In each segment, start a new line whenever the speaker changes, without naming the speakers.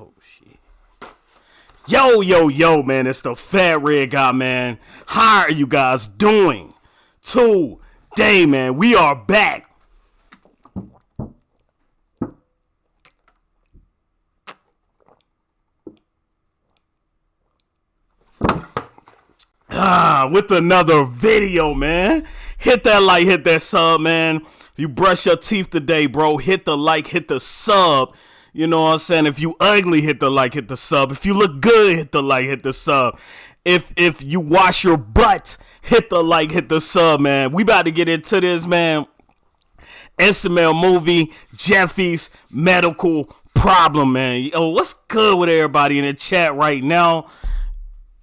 Oh shit. Yo, yo, yo, man, it's the fat red guy, man. How are you guys doing? Today, man, we are back. Ah, with another video, man. Hit that like, hit that sub, man. If you brush your teeth today, bro, hit the like, hit the sub. You know what I'm saying? If you ugly, hit the like, hit the sub. If you look good, hit the like, hit the sub. If if you wash your butt, hit the like, hit the sub, man. We about to get into this, man. SML movie, Jeffy's medical problem, man. Yo, what's good with everybody in the chat right now?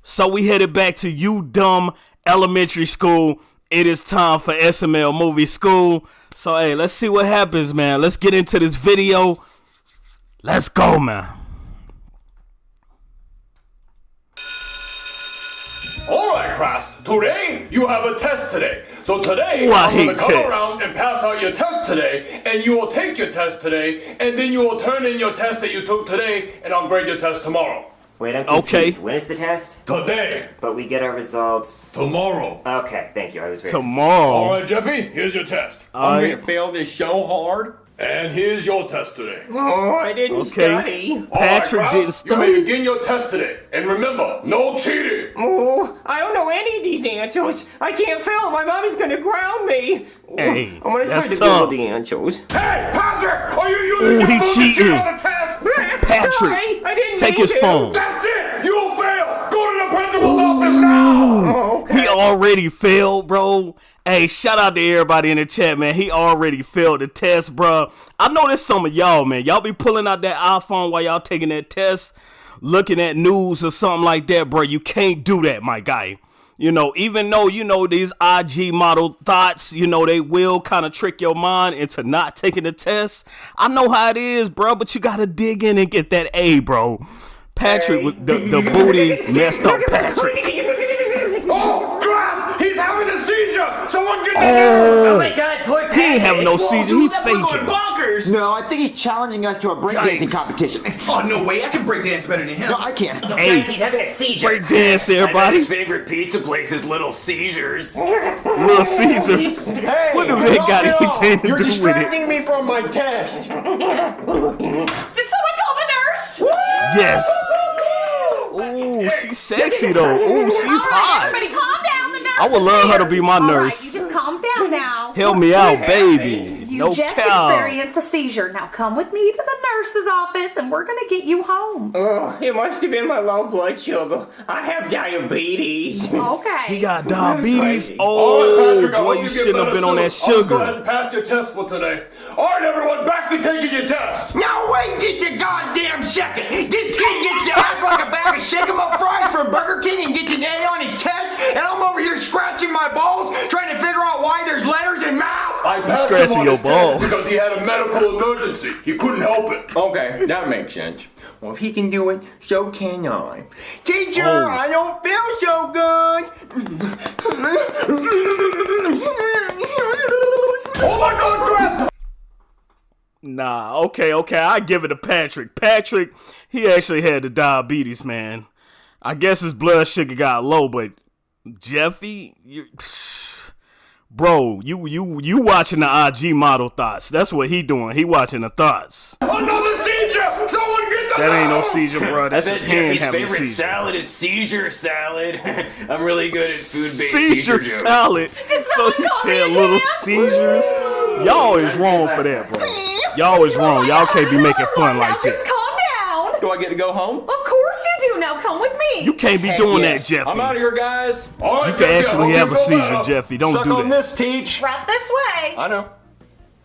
So we headed back to you Dumb Elementary School. It is time for SML Movie School. So hey, let's see what happens, man. Let's get into this video. Let's go, man.
All right, class. Today you have a test today. So today
Ooh, I
I'm gonna come
tests.
around and pass out your test today, and you will take your test today, and then you will turn in your test that you took today, and I'll grade your test tomorrow.
Wait, I'm
Okay.
confused. When is the test?
Today,
But we get our results.
tomorrow.
Okay, thank you. I was very.
All
Tomorrow.
All right, Jeffy. Here's your test,
I'm
gonna fail this so hard.
And here's your test today.
Oh, I didn't
Okay.
study.
All right,
Patrick
class,
didn't study.
You may begin your test today, and remember, no cheating.
Oh, I don't know any of these answers. I can't fail. My mommy's gonna ground me.
Hey,
I'm gonna
that's
try to
tough.
Google the answers.
Hey, Patrick, are you using
Ooh,
your
he
phone to cheat on the test?
Patrick,
Sorry, I didn't
take his
to.
phone.
That's it. You'll fail. Go to the principal's office now.
Oh, okay.
He already failed, bro. Hey, shout out to everybody in the chat, man. He already failed the test, bro. I know there's some of y'all, man. Y'all be pulling out that iPhone while y'all taking that test, looking at news or something like that, bro. You can't do that, my guy. You know, even though you know these IG model thoughts, you know, they will kind of trick your mind into not taking the test. I know how it is, bro, but you gotta dig in and get that A, bro. Patrick, with the, the booty messed up Patrick.
Oh, class, he's having a seizure. Someone get
Oh my god, poor Patrick.
He ain't having no seizure. He's faking.
bonkers!
No, I think he's challenging us to a breakdancing
Yikes.
competition.
Oh, no way, I can break dance better than him.
No, I can't.
Hey,
Guys, he's having a seizure.
break dance, everybody.
his favorite pizza place is Little Caesars.
Little Caesars.
Hey,
What do they got
it off.
anything to
You're
do with it?
distracting me from my test.
Did someone call the nurse?
Yes. Ooh, she's sexy though. Ooh, she's
All right,
hot.
everybody calm down. The nurse
I would
is
love her to be my
All right,
nurse.
You just calm down now.
Help me out, baby.
You
no
just
cow.
experienced a seizure. Now come with me to the nurse's office and we're gonna get you home.
Oh, it must have been my low blood sugar. I have diabetes.
Okay.
He got diabetes.
Crazy.
Oh,
Patrick,
boy,
hope
you shouldn't have
better
been on that
sugar. I'll go ahead and pass your test for today. All right, everyone, back to taking your test.
Now wait just a goddamn second. This kid gets to act like a bag of shake 'em up fries from Burger King and gets an A on his test, and I'm over here scratching my balls trying to why there's letters in math.
I passed
scratching
him on
your
his test
balls.
because he had a medical emergency. He couldn't help it.
Okay, that makes sense.
Well, if he can do it, so can I. Teacher,
Oh.
I don't feel so good.
Oh my God, Grass!
Nah, okay, okay. I give it to Patrick. Patrick, he actually had the diabetes, man. I guess his blood sugar got low, but Jeffy, you Bro, you you you watching the IG model thoughts. That's what he doing. He watching the thoughts.
Another seizure! Someone get the
That ain't no seizure, bro. That's
bet
his hand
Jeffy's
having
favorite
seizure.
salad is seizure salad. I'm really good at food-based
seizure
seizure,
salad. So he
call
said little
again?
seizures. Y'all is wrong for that, bro. Y'all is wrong. Y'all can't be making fun
now
like
just
that.
calm down.
Do I get to go home?
Of course you do. Now come with me.
You can't be
Heck
doing
yes.
that, Jeffy.
I'm out of here, guys.
All right,
You can
Jeffy,
actually have a seizure,
better.
Jeffy. Don't
Suck
do
on
that.
this, teach.
right this way.
I know.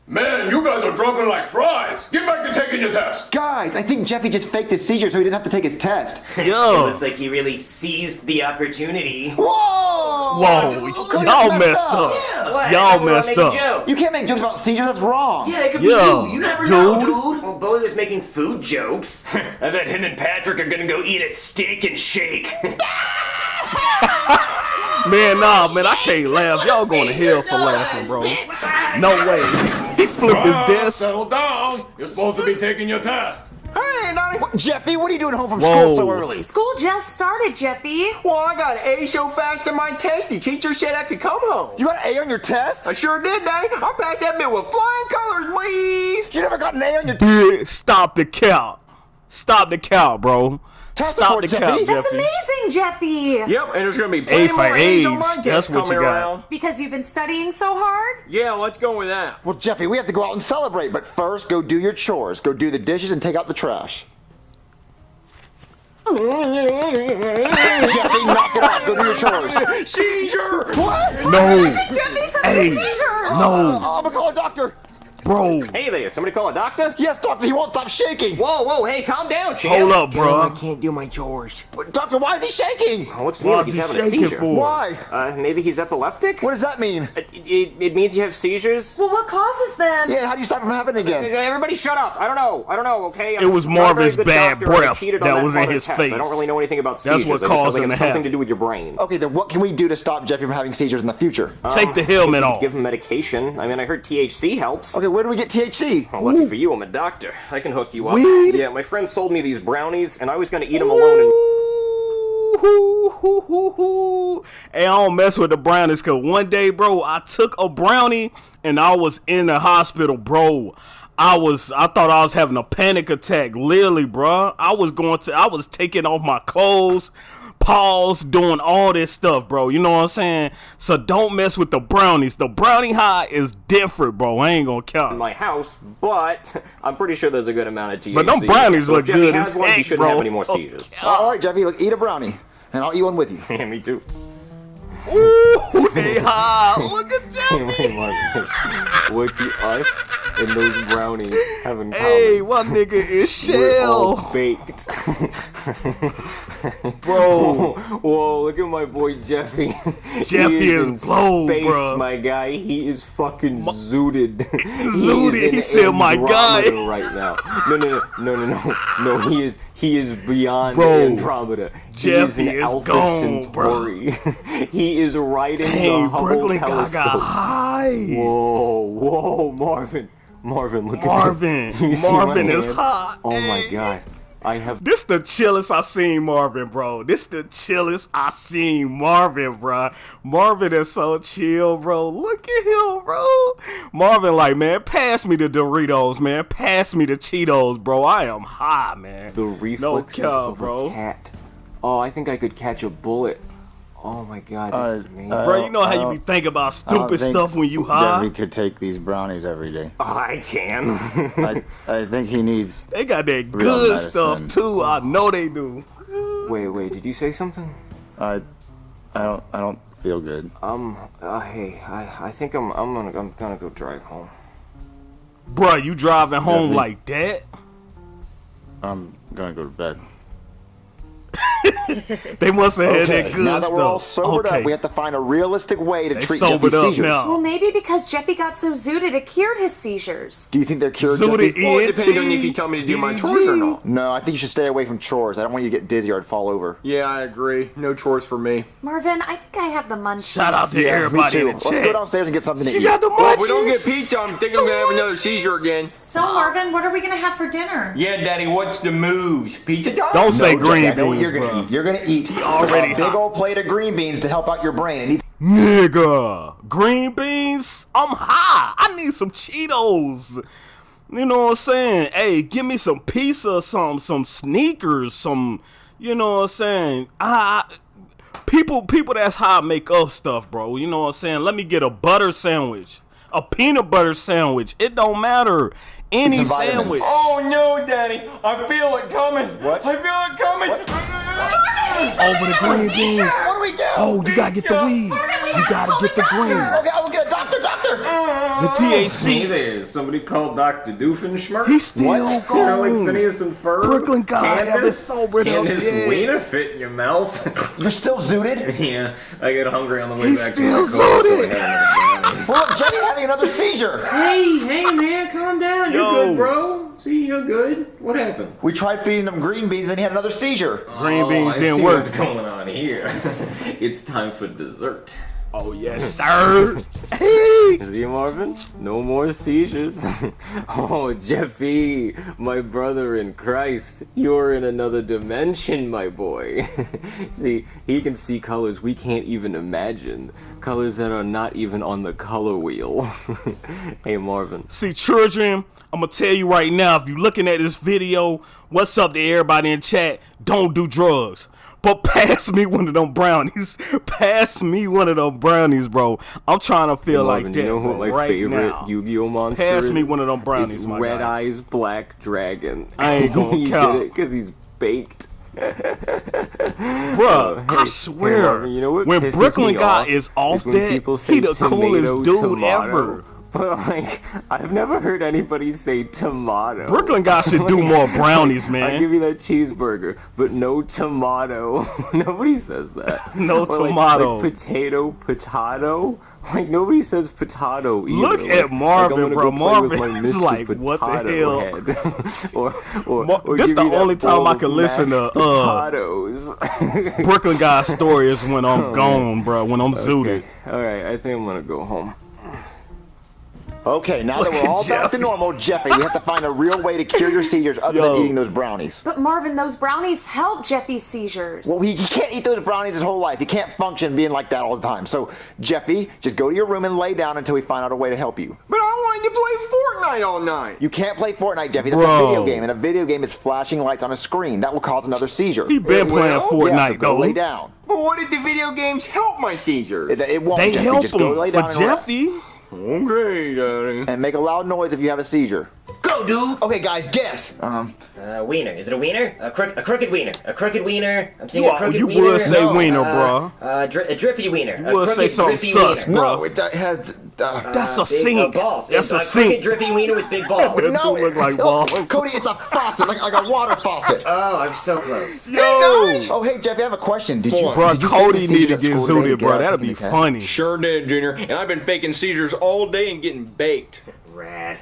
Man, you guys are dropping like fries. Get back to taking your test.
Guys, I think Jeffy just faked his seizure so he didn't have to take his test.
Yo.
Looks like he really seized the opportunity.
Whoa!
Whoa, y'all messed up.
What?
Y'all
I wanna
messed
make a
up.
joke.
You can't make jokes about seizures, that's wrong.
Yeah, it could
Yo,
be you. You never know,
dude.
dude.
Well, Bully was making food jokes.
I bet him and Patrick are gonna go eat at Steak and Shake.
Man, nah, man, I can't laugh. Y'all going to hell for laughing, bro. No way. He flipped his desk.
Settle down. You're supposed to be taking your test.
Hey, not boy?
Jeffy, what are you doing home from
Whoa.
school so early?
School just started, Jeffy.
Well, I got an A so fast in my test, the teacher said I could come home.
You got an A on your test?
I sure did, Daddy. I passed that bit with flying colors, boy.
You never got an A on your test?
Stop the count. Stop the count, bro.
Test
Stop
report,
the
Jeffy.
count,
That's
Jeffy.
amazing, Jeffy.
Yep, and there's gonna be plenty
for
more A's on
That's what
coming
you got.
around.
Because you've been studying so hard?
Yeah, let's go with that.
Well, Jeffy, we have to go out and celebrate, but first, go do your chores. Go do the dishes and take out the trash. Jeffy, knock it off. Go do your chores.
Seizure!
What?
No,
Jeffy's having
Hey.
a seizure.
no,
oh. oh, I'm gonna call a doctor.
Bro.
Hey there, somebody call a doctor?
Yes, doctor, he won't stop shaking.
Whoa, whoa, hey, calm down, champ.
Hold up, bro.
I can't do my chores.
Doctor, why is he shaking?
Oh, looks to me like
Why's
he's
he
having a seizure.
for?
Why?
Uh, maybe he's epileptic?
What does that mean?
It, it, it means you have seizures?
Well, what causes them?
Yeah, how do you stop them from happening again?
Everybody shut up. I don't know. I don't know, okay?
It was
I'm not a very
Marvin's bad
doctor, and I
breath
cheated
that was in
part of the
his
test.
face.
I don't really know anything about
That's
seizures.
what
I just know
caused him to
something to do with your brain.
Okay, then what can we do to stop Jeffy from having seizures in the future?
Take the
I guess
helmet off.
Give him medication. I mean, I heard THC helps.
Okay, where do we get THC?
Well, oh, lucky for you, I'm a doctor. I can hook you up.
Weed?
Yeah, my friend sold me these brownies, and I was gonna eat them alone. And
Ooh, hoo, hoo. Hey, I don't mess with the brownies cause one day, bro, I took a brownie and I was in the hospital, bro. I was, I thought I was having a panic attack, literally, bro. I was going to, I was taking off my clothes, pause, doing all this stuff, bro. You know what I'm saying? So don't mess with the brownies. The brownie high is different, bro. I ain't gonna count.
my house, but I'm pretty sure there's a good amount of THC.
But them brownies
so
look
Jeffy
good
has
as
one, he shouldn't
bro.
have any more seizures.
Oh, all right, Jeffy, look, eat a brownie, and I'll eat one with you.
Yeah, me too.
Ooh, high. Look at that.
what do us and those brownies have in common?
Hey, my nigga is
We're all
shell,
baked.
bro.
Whoa, look at my boy Jeffy.
Jeffy
he
is
in
blown,
space,
bruh.
my guy. He is fucking zooted.
Zooted,
He, is in
he said, "My guy."
Right now. No, no, no, no, no, no. No, he is he is beyond
Bro,
Andromeda. he is
Jeffy
an
is
Alpha
gone, bro.
Centauri. he is riding
Hey,
the Hubble
Brooklyn
telescope.
Gaga high.
Whoa, whoa, Marvin. Marvin, look
Marvin.
at this. My
Marvin is hot.
Oh my god. I have
This the chillest I seen Marvin, bro. This the chillest I seen Marvin, bro. Marvin is so chill, bro. Look at him, bro. Marvin, like, man, pass me the Doritos, man. Pass me the Cheetos, bro. I am high, man.
the reflexes
cap,
of
bro.
a cat. Oh, I think I could catch a bullet. Oh my god, this is amazing.
Bro, you know how you be thinking about stupid
think
stuff when you high?
Jeffy could take these brownies every day.
I can.
I, I think he needs.
They got that
Real
good stuff too. I know they do.
wait, wait, did you say something?
I, I don't. I don't feel good.
Um, uh, hey, I, I think I'm, I'm gonna, I'm gonna go drive home.
Bruh, you driving home
Jeffy.
like that?
I'm gonna go to bed.
They must have had that good
now that
stuff.
we're all sobered
okay.
up, we have to find a realistic way to
They
treat Jeffy's seizures.
now.
Well, maybe because Jeffy got so zooted, it cured his seizures.
Do you think they're cured,
Zooted
Jeffy?
Well, it depends on if you tell me to do my chores or not.
No, I think you should stay away from chores. I don't want you to get dizzy or I'd fall over.
Yeah, I agree. No chores for me.
Marvin, I think I have the munchies.
Shout out to
me
everybody in the
Let's go downstairs and get something to
She
eat.
got the
Well, if we don't get pizza, I'm thinking I'm gonna have another seizure again.
So, Marvin, what are we gonna have for dinner?
Yeah, Daddy, what's the moves? Pizza time?
Don't say
No,
green
Jeffy, I know what
beans,
you're gonna
bro.
eat. You're gonna eat
already
a big old plate of green beans to help out your brain. And
Nigga, green beans? I'm high. I need some Cheetos. You know what I'm saying? Hey, give me some pizza, some some sneakers, some. You know what I'm saying? I people people that's high make up stuff, bro. You know what I'm saying? Let me get a butter sandwich, a peanut butter sandwich. It don't matter. Any sandwich.
Oh no, Daddy! I feel it coming.
What?
I feel it coming.
Over the green beans.
What do we do?
Oh, you gotta get the weed. You gotta get the green.
Okay, I will get a doctor, doctor.
The
Hey
THC.
there, is somebody called Dr. Doofenshmirtz?
He's still
What?
Kind like. Phineas and Ferb.
Brooklyn God, have it sobered
Can
up,
his wiener fit in your mouth?
You're still zooted?
yeah, I get hungry on the way
He's
back
still
to my car, so I
zooted.
had another brownie.
Well, look, Jeffy's having another seizure.
Hey, hey, man, calm down.
Yo.
You're good, bro. See, you're good. What happened?
We tried feeding him green beans, and he had another seizure.
Oh, green beans
oh, I
didn't
see
work.
What's going on here? it's time for dessert.
Oh yes, hmm. sir. hey!
See, Marvin? No more seizures. oh, Jeffy, my brother in Christ, you're in another dimension, my boy. see, he can see colors we can't even imagine. Colors that are not even on the color wheel. hey, Marvin.
See, children, I'm gonna tell you right now, if you're looking at this video, what's up to everybody in chat? Don't do drugs. But pass me one of them brownies. pass me one of them brownies, bro. I'm trying to feel like that
you know who my
right
favorite
now.
Yu-Gi-Oh monster
Pass
is?
me one of them brownies, my
Red
guy.
Eyes Black Dragon.
I ain't gonna count.
get it? Because he's baked.
Bruh,
hey,
I
hey,
swear,
Marvin, you know what
when Brooklyn guy
off
is off
when
that, he the coolest dude
tomato.
ever.
But like, I've never heard anybody say tomato.
Brooklyn guy should do more brownies, man.
I give you that cheeseburger, but no tomato. nobody says that.
No
Or
tomato.
Like, potato, potato. Like nobody says potato either.
Look
Like-
at
like,
Marvin,
gonna
bro.
go play with
Marvin is like, what the hell?
Head. or, or,
Mar-
or
this the only time I can listen to, uh,
potatoes.
Brooklyn guy story is when I'm gone, bro. When I'm zooted.
All right, I think I'm gonna go home.
Okay, now
Look
that we're
at
all back to normal, Jeffy, we have to find a real way to cure your seizures other
Yo.
than eating those brownies.
But Marvin, those brownies help Jeffy's seizures.
Well, he, he can't eat those brownies his whole life. He can't function being like that all the time. So, Jeffy, just go to your room and lay down until we find out a way to help you.
But I wanted to play Fortnite all night.
You can't play Fortnite, Jeffy. That's
Bro.
a video game, and a video game is flashing lights on a screen. That will cause another seizure.
He been playing
well,
Fortnite,
yeah, so go
though.
lay down.
But what if the video games help my seizures?
It, it won't,
They
Jeffy.
help
just go
him
lay
for
down and rest.
Jeffy.
Okay, Daddy.
And make a loud noise if you have a seizure.
Go, dude.
Okay, guys, guess. Um,
Uh, wiener. Is it a wiener? A, crook, a crooked wiener. A crooked wiener. I'm seeing
You,
a
are-
crooked
you
wiener.
would say
No.
wiener,
uh,
bro.
Uh, dri- a drippy wiener.
You
a
would say
crooked,
something
drippy
sus,
wiener.
bro.
no, it uh, has. Uh,
That's a
Big,
sink.
Uh, balls.
That's
a,
a sink.
drippy wiener with big balls.
It
no,
look like
it-
balls.
Cody, it's a faucet, like, like a water faucet.
oh, I'm so close.
Yo,
Oh, hey, Jeff, I have a question. Did you,
bro,
did you
Cody need to get
school today
zooted, bro. That'd be funny.
Sure did, Junior. And I've been faking seizures all day and getting baked.
Rad.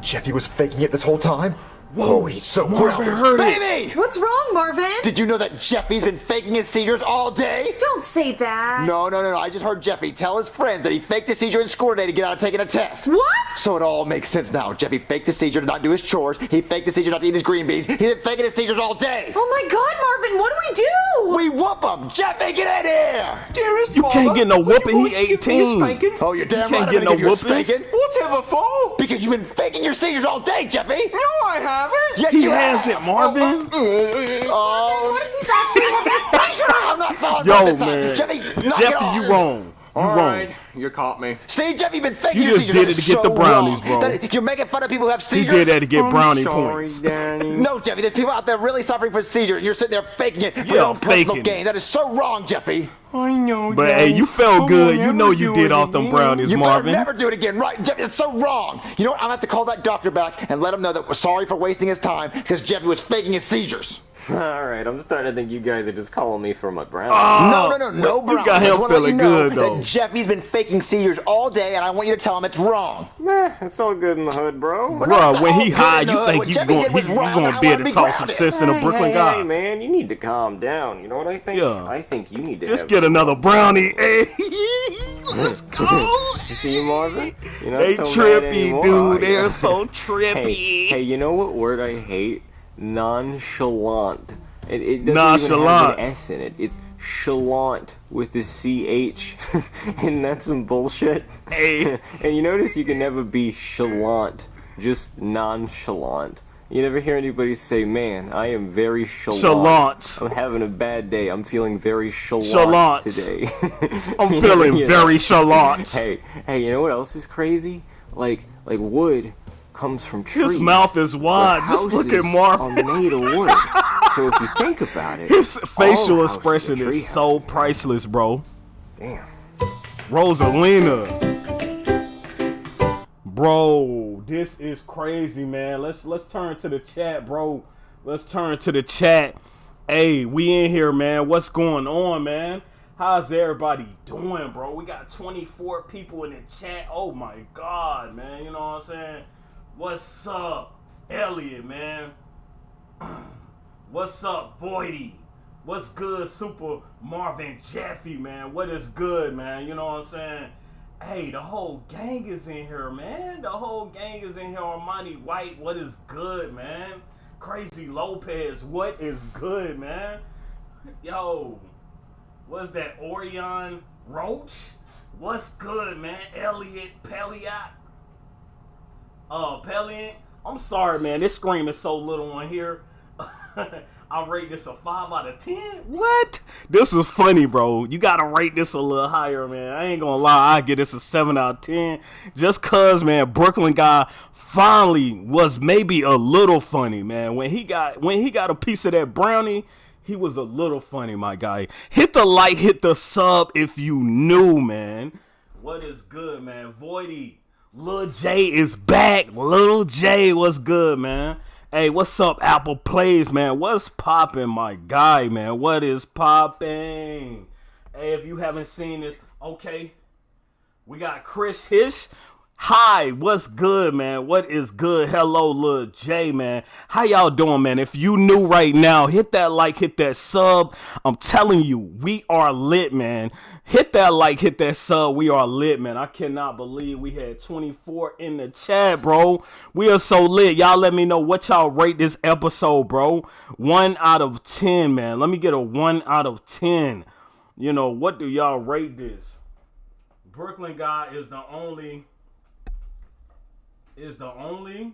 Jeffy was faking it this whole time? Whoa, he's so
Marvin
grounded.
heard it.
Baby!
What's wrong, Marvin?
Did you know that Jeffy's been faking his seizures all day?
Don't say that.
No, no, no, no. I just heard Jeffy tell his friends that he faked a seizure in school today to get out of taking a test.
What?
So it all makes sense now. Jeffy faked a seizure to not do his chores. He faked a seizure not to eat his green beans. He's been faking his seizures all day.
Oh my God, Marvin, what do we do?
We whoop him. Jeffy, get in here.
Dearest
You
Mama,
can't get no
will you
whooping, he
please give me a
18.
spanking?
Oh, you're damn you
can't
right.
get
I'm
no
gonna give you a
whoopings.
spanking.
Let's have a fall.
Because you've been faking your seizures all day, Jeffy.
No, I haven't.
Yes,
He has
have.
it, Marvin.
Oh, oh, oh, oh,
What if he's actually having a seizure?
I'm not falling
Yo,
back this time.
man.
Jeffy, it
Jeffy,
off.
you wrong. You
All
wrong.
right, you caught me.
See, Jeffy, been faking
You
your
just did it to
is
get the brownies,
wrong.
bro.
That- you're making fun of people who have
He
seizures.
did that to get
I'm
brownie
sorry,
points.
Daddy.
No, Jeffy, there's people out there really suffering from seizures, and you're sitting there faking it for
Yeah,
your own personal
faking
gain.
it.
That is so wrong, Jeffy.
I know,
But
Daddy.
hey, you felt
I
good. You know
ever
you did
it
off them
again.
brownies,
You
Marvin.
better never do it again, right? Jeffy, it's so wrong. You know what? I'm gonna have to call that doctor back and let him know that we're sorry for wasting his time because Jeffy was faking his seizures.
All right, I'm starting to think you guys are just calling me for my brownie.
Ah, no, no, no, no,
well, you got him feeling
you
good, though.
That Jeffy's been faking seizures all day, and I want you to tell him it's wrong.
Meh, it's all good in the hood, bro.
Bro, when he high, you
enough.
think
What
you
Jeffy
gonna,
did
he, you
wrong.
gonna be able to talk some
grounded.
sense in a Brooklyn
hey,
guy.
hey, man, you need to calm down. You know what I think?
Yeah.
I think you need to
Just get another brownie. Hey, eh? let's go.
You see, Marvin? Eh? You're not
They
so
trippy, dude.
are
They're
you?
so trippy.
Hey, hey, you know what word I hate? Nonchalant. It, it doesn't even have an S in it. It's chalant with a CH. and that's some bullshit?
Hey.
and you notice you can never be chalant, just nonchalant. You never hear anybody say, man, I am very chalant.
Chalant.
I'm having a bad day. I'm feeling very chalant,
Chalant.
today.
I'm feeling
you know.
very chalant.
Hey, hey, you know what else is crazy? Like, like wood comes from trees.
His mouth is wide. Just look at Marvin.
Are made of wood. so if you think about it,
His facial expression is so priceless, bro.
Damn.
Rosalina. Bro, this is crazy, man. Let's let's turn to the chat, bro. Let's turn to the chat. Hey, we in here, man. What's going on, man? How's everybody doing, bro? We got 24 people in the chat. Oh my god, man. You know what I'm saying? What's up, Elliot, man? What's up, Voidy? What's good, Super Marvin Jeffy, man? What is good, man? You know what I'm saying? Hey, the whole gang is in here, man. The whole gang is in here. Armani White, what is good, man? Crazy Lopez, what is good, man? Yo, what's that? Orion Roach? What's good, man? Elliot Pelliot? Uh, Pelliot? I'm sorry, man. This screen is so little on here. I'll rate this a 5 out of 10. What? This is funny, bro. You gotta rate this a little higher, man. I ain't gonna lie, I get this a 7 out of 10. Just cause, man, Brooklyn guy finally was maybe a little funny, man. When he got when he got a piece of that brownie, he was a little funny, my guy. Hit the like, hit the sub if you knew, man. What is good, man? Voidy. Lil J is back. Lil J, what's good, man? Hey, what's up, Apple Plays, man? What's popping, my guy, man? What is popping? Hey, if you haven't seen this, okay. We got Chris Hish. Hi, what's good, man? What is good? Hello, Lil J, man. How y'all doing, man? If you new right now, hit that like, hit that sub. I'm telling you, we are lit, man. Hit that like, hit that sub. We are lit, man. I cannot believe we had 24 in the chat, bro. We are so lit. Y'all let me know what y'all rate this episode, bro. One out of 10, man. Let me get a one out of 10. You know, what do y'all rate this? Brooklyn guy is the only is the only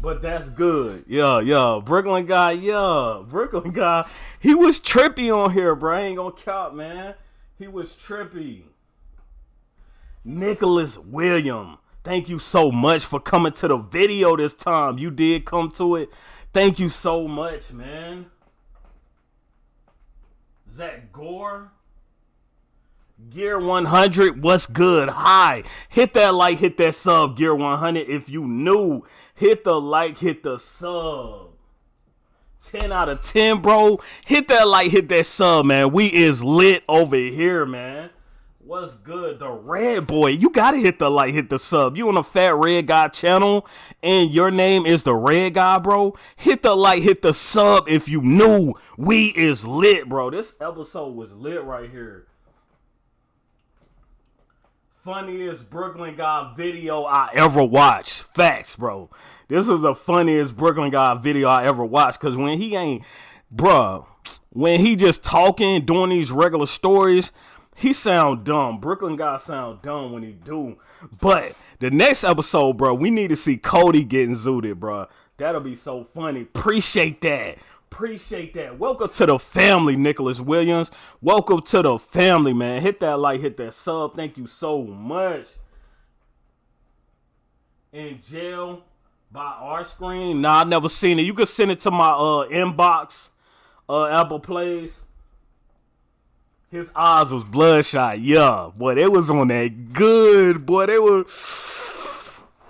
but that's good. Yeah, yeah. Brooklyn guy, yeah. Brooklyn guy. He was trippy on here, bro. I ain't gonna count, man. He was trippy. Nicholas William. Thank you so much for coming to the video this time. You did come to it. Thank you so much, man. Zach Gore. Gear 100, what's good? Hi. Hit that like, hit that sub, Gear 100. If you new, hit the like, hit the sub. 10 out of 10, bro. Hit that like, hit that sub, man. We is lit over here, man. What's good? The red boy. You gotta hit the like, hit the sub. You on the Fat Red Guy channel, and your name is the Red Guy, bro. Hit the like, hit the sub if you new. We is lit, bro. This episode was lit right here funniest Brooklyn guy video I ever watched. Facts, bro. This is the funniest Brooklyn guy video I ever watched. Cause when he ain't, bruh, when he just talking, doing these regular stories, he sound dumb. Brooklyn guy sound dumb when he do. But the next episode, bro, we need to see Cody getting zooted, bro. That'll be so funny. Appreciate that. Appreciate that. Welcome to the family, Nicholas Williams. Welcome to the family, man. Hit that like, hit that sub. Thank you so much. In jail by our screen. Nah, I never seen it. You can send it to my uh inbox. Uh Apple Plays. His eyes was bloodshot. Yeah. Boy, they was on that good. Boy, they were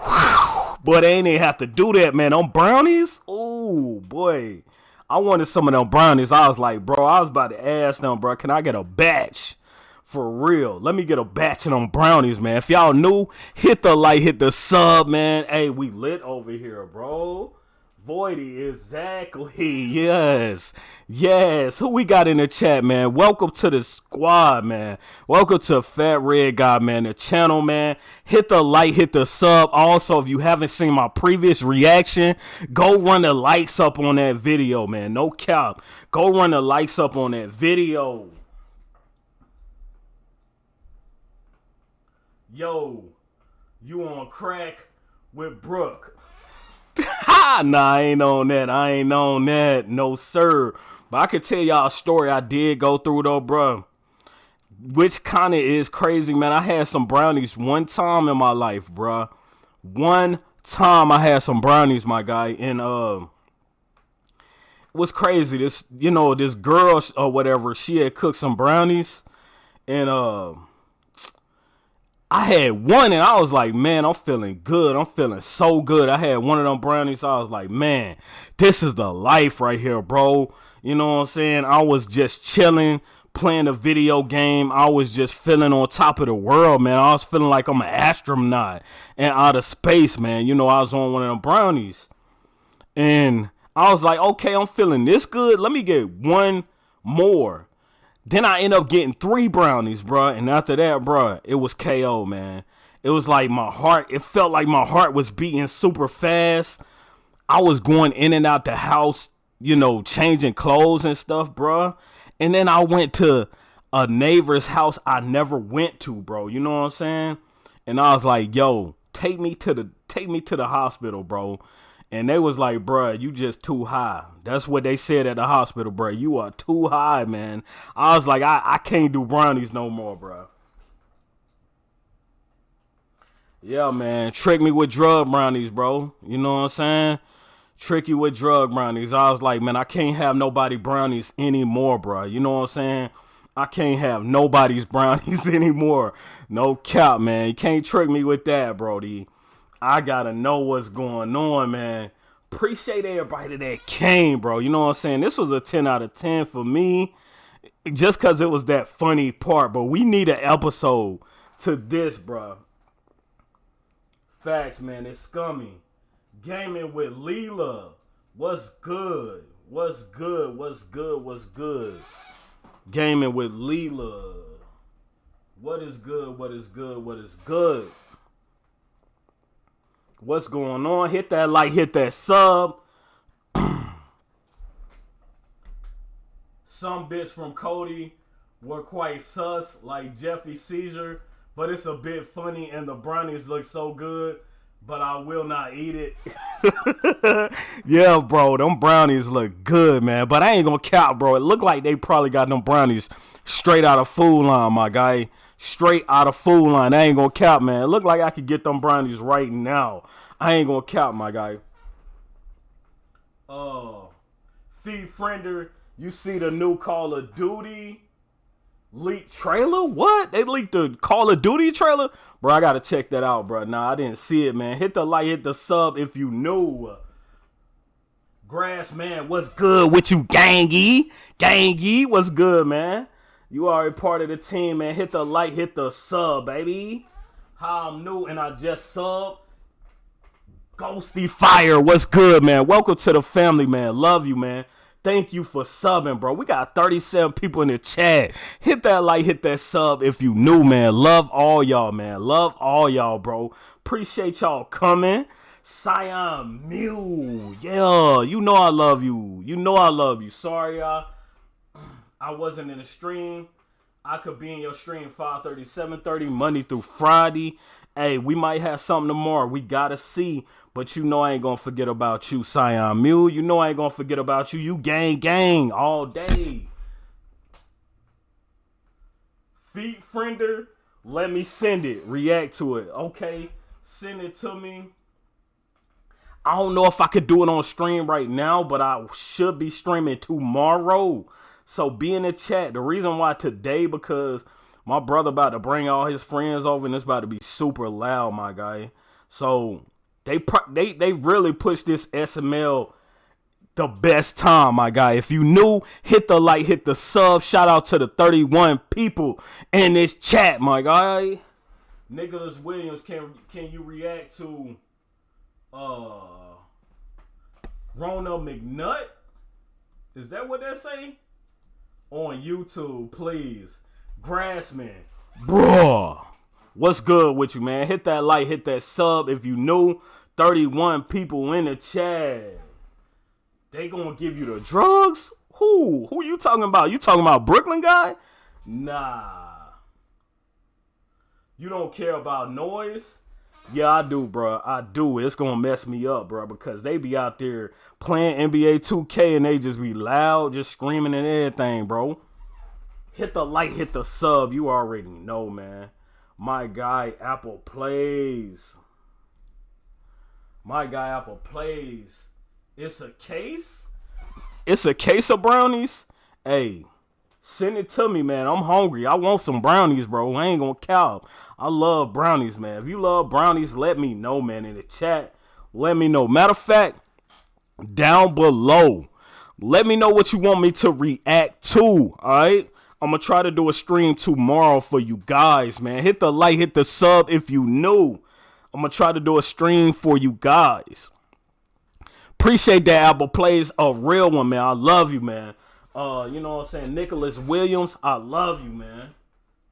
Boy, they ain't even have to do that, man. On brownies? Oh, boy. I wanted some of them brownies. I was like, bro, I was about to ask them, bro, can I get a batch? For real. Let me get a batch of them brownies, man. If y'all new, hit the like, hit the sub, man. Hey, we lit over here, bro. Voidy, exactly. Yes. Yes. Who we got in the chat, man? Welcome to the squad, man. Welcome to Fat Red Guy, man. The channel, man. Hit the like, hit the sub. Also, if you haven't seen my previous reaction, go run the likes up on that video, man. No cap. Go run the likes up on that video. Yo, you on crack with Brooke. Ha! nah, I ain't on that. I ain't on that. No, sir. But I could tell y'all a story I did go through though, bro. Which kind of is crazy, man. I had some brownies one time in my life, bro. One time I had some brownies, my guy, and uh, was crazy. This, you know, this girl or whatever, she had cooked some brownies, and uh I had one and I was like, man, I'm feeling good. I'm feeling so good. I had one of them brownies. I was like, man, this is the life right here, bro. You know what I'm saying? I was just chilling, playing a video game. I was just feeling on top of the world, man. I was feeling like I'm an astronaut and out of space, man. You know, I was on one of them brownies. And I was like, okay, I'm feeling this good. Let me get one more. Then I end up getting three brownies, bruh. And after that, bruh, it was KO, man. It was like my heart, it felt like my heart was beating super fast. I was going in and out the house, you know, changing clothes and stuff, bruh. And then I went to a neighbor's house I never went to, bro. You know what I'm saying? And I was like, yo, take me to the take me to the hospital, bro. And they was like, bruh, you just too high. That's what they said at the hospital, bruh. You are too high, man. I was like, I, I can't do brownies no more, bruh. Yeah, man. Trick me with drug brownies, bro. You know what I'm saying? Trick you with drug brownies. I was like, man, I can't have nobody brownies anymore, bro. You know what I'm saying? I can't have nobody's brownies anymore. No cap, man. You can't trick me with that, Brody. I gotta know what's going on, man. Appreciate everybody that came, bro. You know what I'm saying? This was a 10 out of 10 for me. Just cause it was that funny part. But we need an episode to this, bro. Facts, man. It's scummy. Gaming with Leela. What's good? What's good? What's good? What's good? Gaming with Leela. What is good? What is good? What is good? What's going on? Hit that like, hit that sub. Some bits from Cody were quite sus, like Jeffy Seizure, but it's a bit funny and the brownies look so good, but I will not eat it. yeah, bro, them brownies look good, man, but I ain't gonna count, bro. It look like they probably got them brownies straight out of Food Lion, my guy. Straight out of Food Lion. I ain't gonna count, man. It look like I could get them brownies right now. I ain't gonna count, my guy. Uh, Feed Friender, you see the new Call of Duty leaked trailer? What? They leaked the Call of Duty trailer? Bro, I gotta check that out, bro. Nah, I didn't see it, man. Hit the like, hit the sub if you knew. Grass man, what's good with you, gangy? Gangy, what's good, man? You are a part of the team, man. Hit the like, hit the sub, baby. How I'm new and I just sub. Ghosty Fire, what's good, man? Welcome to the family, man. Love you, man. Thank you for subbing, bro. We got 37 people in the chat. Hit that like, hit that sub if you new, man. Love all y'all, man. Love all y'all, bro. Appreciate y'all coming. Cyan Mew. Yeah, you know I love you. You know I love you. Sorry, y'all. I wasn't in the stream. I could be in your stream 5:30, 7:30, Monday through Friday. Hey, we might have something tomorrow. We gotta see. But you know I ain't gonna forget about you, Cyan Mule. You know I ain't gonna forget about you. You gang gang all day. Feet friender, let me send it. React to it. Okay. Send it to me. I don't know if I could do it on stream right now, but I should be streaming tomorrow. So be in the chat. The reason why today, because my brother about to bring all his friends over and it's about to be super loud, my guy. So they they they really pushed this SML the best time, my guy. If you new, hit the like, hit the sub. Shout out to the 31 people in this chat, my guy. Nicholas Williams, can can you react to uh Rona McNutt? Is that what they say? On YouTube, please. Grassman. Bruh. What's good with you, man? Hit that like, hit that sub if you new. 31 people in the chat. They gonna give you the drugs? Who? Who you talking about? You talking about Brooklyn guy? Nah. You don't care about noise? Yeah, I do, bro. I do. It's gonna mess me up, bro, because they be out there playing NBA 2K and they just be loud, just screaming and everything, bro. Hit the like, hit the sub. You already know, man. My guy Apple plays. My guy Apple plays. It's a case. It's a case of brownies. Hey, send it to me, man. I'm hungry. I want some brownies, bro. I ain't gonna cow. I love brownies, man. If you love brownies, let me know, man, in the chat. Let me know. Matter of fact, down below, let me know what you want me to react to. All right. I'm gonna try to do a stream tomorrow for you guys, man. Hit the like, hit the sub if you new. I'm gonna try to do a stream for you guys. Appreciate that Apple plays a real one, man. I love you, man. Uh, you know what I'm saying? Nicholas Williams, I love you, man.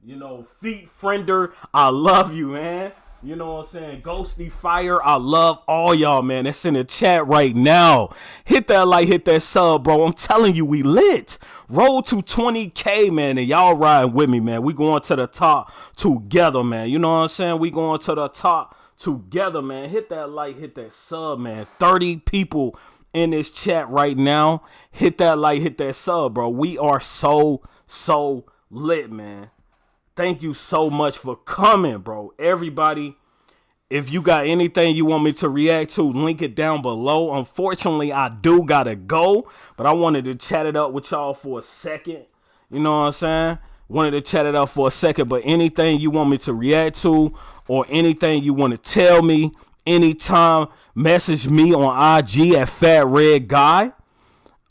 You know, Feet Friender, I love you, man. You know what I'm saying? Ghosty Fire, I love all y'all, man. That's in the chat right now. Hit that like, hit that sub, bro. I'm telling you, we lit. Roll to 20K, man, and y'all riding with me, man. We going to the top together, man. You know what I'm saying? We going to the top together, man. Hit that like, hit that sub, man. 30 people in this chat right now. Hit that like, hit that sub, bro. We are so, so lit, man. Thank you so much for coming, bro. Everybody, if you got anything you want me to react to, link it down below. Unfortunately, I do gotta go, but I wanted to chat it up with y'all for a second. You know what I'm saying? Wanted to chat it out for a second, but anything you want me to react to or anything you want to tell me anytime, message me on IG at Fat Red Guy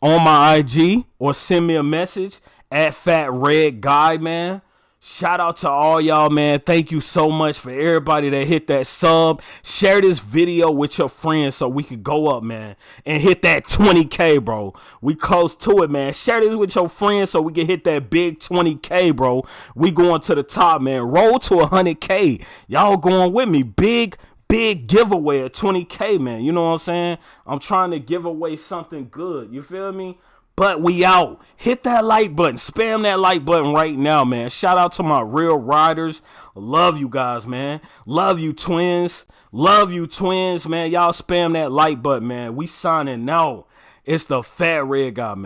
on my IG or send me a message at Fat Red Guy, man. Shout out to all y'all, man. Thank you so much for everybody that hit that sub. Share this video with your friends so we could go up, man, and hit that 20K, bro. We close to it, man. Share this with your friends so we can hit that big 20K, bro. We going to the top, man. Roll to 100K. Y'all going with me. Big, big giveaway at 20K, man. You know what I'm saying? I'm trying to give away something good. You feel me? But we out. Hit that like button. Spam that like button right now, man. Shout out to my real riders. Love you guys, man. Love you, twins. Love you, twins, man. Y'all spam that like button, man. We signing out. It's the fat red guy, man.